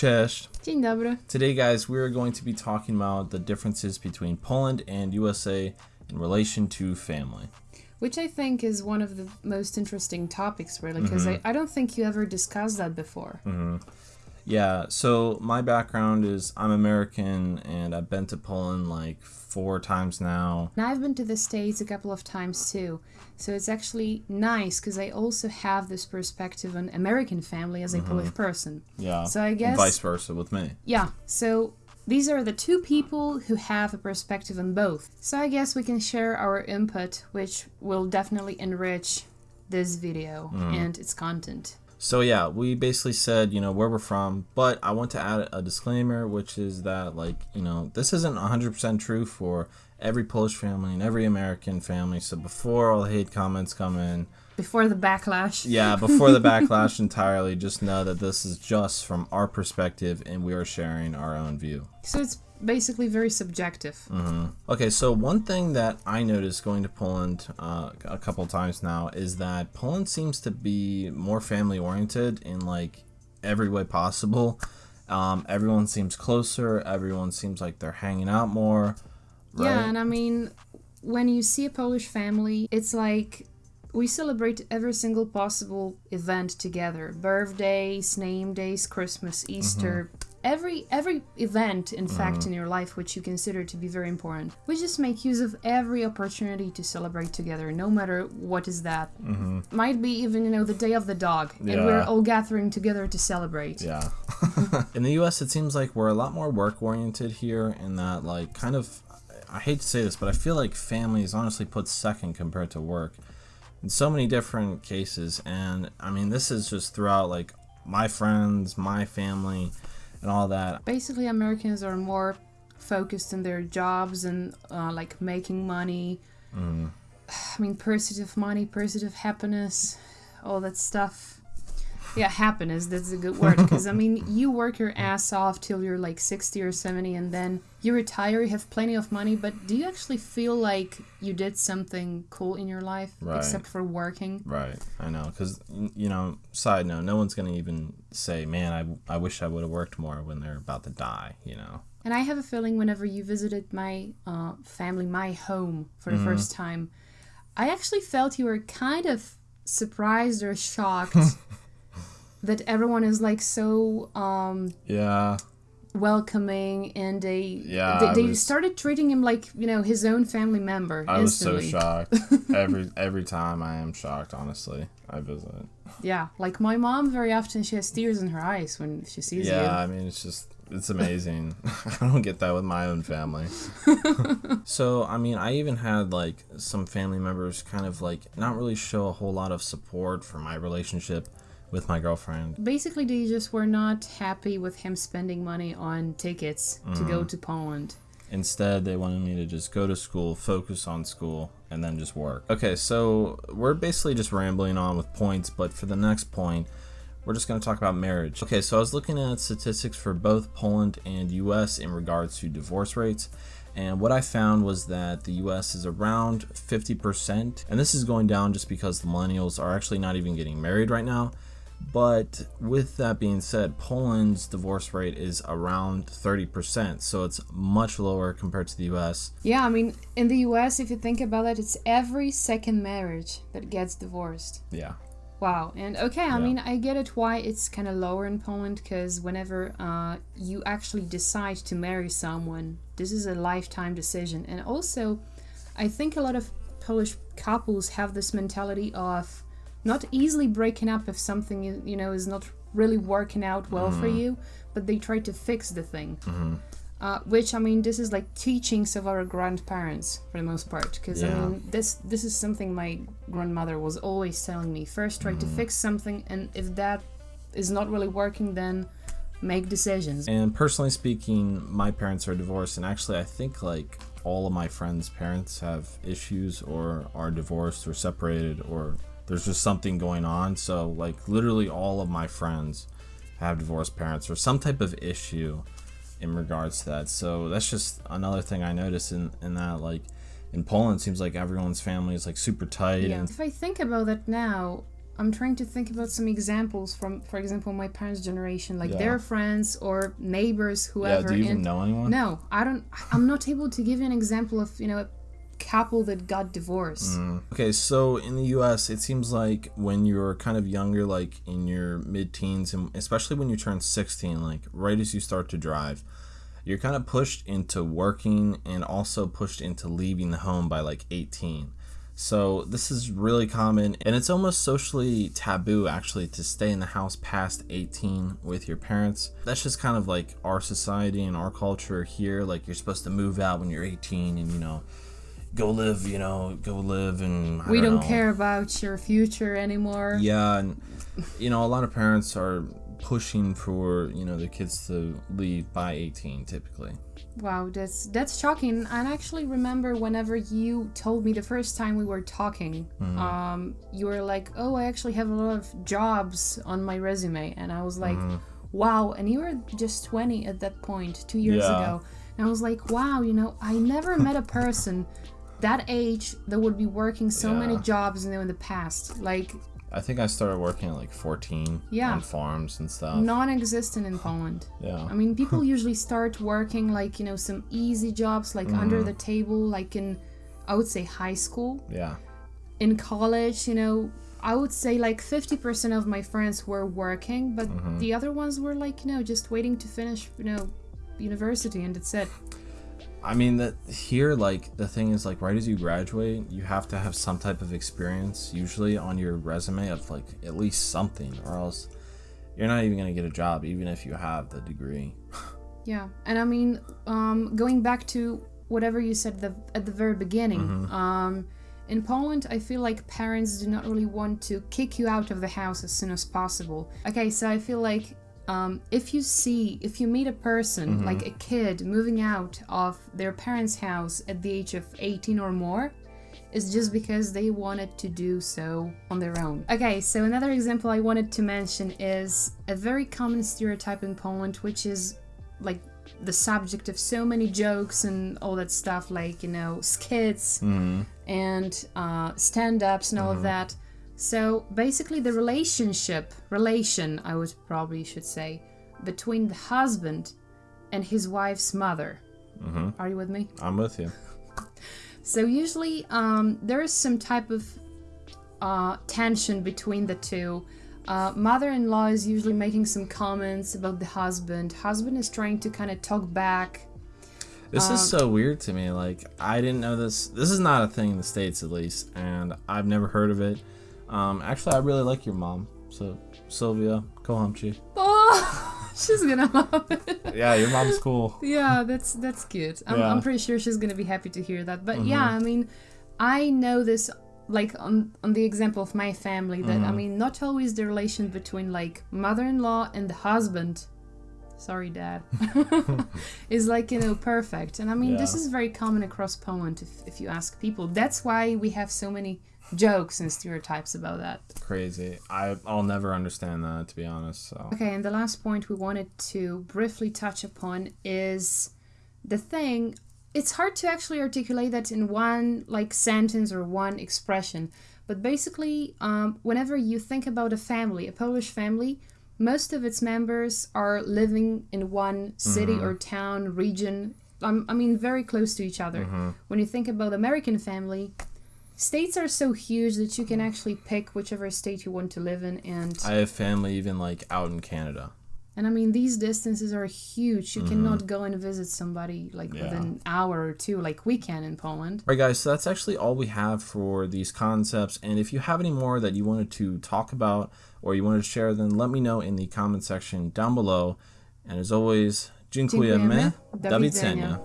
Cześć. Dzień dobry. Today, guys, we are going to be talking about the differences between Poland and USA in relation to family. Which I think is one of the most interesting topics, really, because mm-hmm. I, I don't think you ever discussed that before. Mm-hmm. Yeah, so my background is I'm American and I've been to Poland like four times now. And I've been to the States a couple of times too. So it's actually nice because I also have this perspective on American family as a mm-hmm. Polish person. Yeah. So I and guess- vice versa with me. Yeah, so these are the two people who have a perspective on both. So I guess we can share our input, which will definitely enrich this video mm-hmm. and its content. So yeah, we basically said, you know, where we're from, but I want to add a disclaimer, which is that like, you know, this isn't 100% true for every Polish family and every American family. So before all the hate comments come in, Before the backlash. yeah, before the backlash entirely, just know that this is just from our perspective and we are sharing our own view. So it's basically very subjective. Okay, so one thing that I noticed going to Poland uh, a couple times now is that Poland seems to be more family oriented in like every way possible. Um, everyone seems closer. Everyone seems like they're hanging out more. Right? Yeah, and I mean, when you see a Polish family, it's like we celebrate every single possible event together birthdays, name days, Christmas, Easter. Every every event, in fact, in mm. your life which you consider to be very important, we just make use of every opportunity to celebrate together, no matter what is that. Mm-hmm. Might be even you know the day of the dog, and we're all gathering together to celebrate. Yeah. in the US, it seems like we're a lot more work oriented here, in that, like, kind of, I hate to say this, but I feel like family is honestly put second compared to work in so many different cases. And I mean, this is just throughout, like, my friends, my family, and all that. basically americans are more focused on their jobs and uh, like making money. I mean pursuit of money pursuit of happiness all that stuff yeah happiness that's a good word because i mean you work your ass off till you're like 60 or 70 and then you retire you have plenty of money but do you actually feel like you did something cool in your life Right. except for working Right, I know, because you know. Side note: No one's gonna even say, "Man, I, I wish I would have worked more" when they're about to die. You know. And I have a feeling whenever you visited my uh, family, my home for the Mm-hmm. first time, I actually felt you were kind of surprised or shocked that everyone is like so um, Yeah. welcoming and they Yeah, they, they was- started treating him like you know his own family member. I was so shocked. every every time I am shocked. Honestly, I visit. Yeah, like my mom very often she has tears in her eyes when she sees you. Yeah. I mean it's just it's amazing. I don't get that with my own family. so I mean, I even had like some family members kind of like not really show a whole lot of support for my relationship with my girlfriend. Basically, they just were not happy with him spending money on tickets to Mm. go to Poland. Instead, they wanted me to just go to school, focus on school, and then just work. Okay, so we're basically just rambling on with points, but for the next point, we're just going to talk about marriage. Okay, so I was looking at statistics for both Poland and US in regards to divorce rates. And what I found was that the US is around 50%. And this is going down just because the millennials are actually not even getting married right now. But with that being said, Poland's divorce rate is around 30%, so it's much lower compared to the US. Yeah, I mean, in the US, if you think about it, it's every second marriage that gets divorced. Yeah. Wow. And okay, I Yeah. mean, I get it why it's kind of lower in Poland because whenever uh, you actually decide to marry someone, this is a lifetime decision. And also, I think a lot of Polish couples have this mentality of not easily breaking up if something you know is not really working out well for Mm-hmm. you, but they try to fix the thing. Uh, which I mean, this is like teachings of our grandparents for the most part, because I mean, this this is something my grandmother was always telling me. First, try to Mm-hmm. fix something, and if that is not really working, then make decisions. And personally speaking, my parents are divorced, and actually, I think like all of my friends' parents have issues or are divorced or separated, or there's just something going on. So, like, literally, all of my friends have divorced parents or some type of issue in regards to that. So, that's just another thing I noticed in, in that, like, in Poland, it seems like everyone's family is like super tight Yeah. and If I think about that now, I'm trying to think about some examples from, for example, my parents' generation, like Yeah. their friends or neighbors, whoever. yeah, do you even know anyone? no, I don't. I'm not able to give you an example of you know a couple that got divorced. Mm. Okay, so in the US, it seems like when you're kind of younger, like in your mid teens, and especially when you turn 16, like right as you start to drive, you're kind of pushed into working and also pushed into leaving the home by like 18. So this is really common, and it's almost socially taboo actually to stay in the house past 18 with your parents. That's just kind of like our society and our culture here. Like you're supposed to move out when you're 18 and you know go live, you know, go live and I we don't know. care about your future anymore. Yeah, and you know, a lot of parents are pushing for you know their kids to leave by 18 typically. Wow, that's that's shocking. And I actually remember whenever you told me the first time we were talking, Mm-hmm. um, you were like, "Oh, I actually have a lot of jobs on my resume," and I was like, Mm-hmm. "Wow!" And you were just 20 at that point, two years Yeah. ago, and I was like, "Wow!" You know, I never met a person that age that would be working so many jobs, you know, in the past, like I think I started working at like 14 Yeah. on farms and stuff. non-existent in Poland. Yeah. I mean, people usually start working like, you know, some easy jobs, like Mm-hmm. under the table, like in, I would say, high school. Yeah. In college, you know, I would say like 50% of my friends were working, but Mm-hmm. the other ones were like, you know, just waiting to finish, you know, university and that's it. I mean that here like the thing is like right as you graduate, you have to have some type of experience usually on your resume of like at least something or else you're not even going to get a job even if you have the degree. Yeah, and I mean, um, going back to whatever you said the, at the very beginning, Mm-hmm. um, in Poland, I feel like parents do not really want to kick you out of the house as soon as possible. Okay, so I feel like um, if you see, if you meet a person, Mm-hmm. like a kid, moving out of their parents' house at the age of 18 or more, it's just because they wanted to do so on their own. Okay, so another example I wanted to mention is a very common stereotype in Poland, which is like the subject of so many jokes and all that stuff, like, you know, skits and uh, stand ups and all of that. So basically, the relationship, relation, I would probably should say, between the husband and his wife's mother. Are you with me? I'm with you. So usually um, there is some type of uh, tension between the two. Uh, mother-in-law is usually making some comments about the husband. Husband is trying to kind of talk back. This Um, is so weird to me. Like I didn't know this. This is not a thing in the states, at least, and I've never heard of it. Um, actually, I really like your mom. So Sylvia go Kohamchi. Oh, she's gonna love it. Yeah, your mom's cool. yeah, that's that's good. I'm, Yeah. Mm-hmm. I'm pretty sure she's gonna be happy to hear that. But yeah, I mean, I know this like on on the example of my family that Mm-hmm. I mean, not always the relation between like mother-in-law and the husband. Sorry, dad. is like you know perfect, and I mean this is very common across Poland. If if you ask people, that's why we have so many jokes and stereotypes about that. Crazy. I I'll never understand that to be honest. So Okay, and the last point we wanted to briefly touch upon is the thing. It's hard to actually articulate that in one like sentence or one expression, but basically, um, whenever you think about a family, a Polish family, most of its members are living in one city or town, region. Um, I mean, very close to each other. When you think about American family, states are so huge that you can actually pick whichever state you want to live in, and I have family even like out in Canada. and I mean, these distances are huge. You mm-hmm. cannot go and visit somebody like Yeah. within an hour or two, like we can in Poland. Alright guys, so that's actually all we have for these concepts. And if you have any more that you wanted to talk about or you wanted to share, then let me know in the comment section down below. And as always, dziękujemy. Dziękujemy. Do widzenia.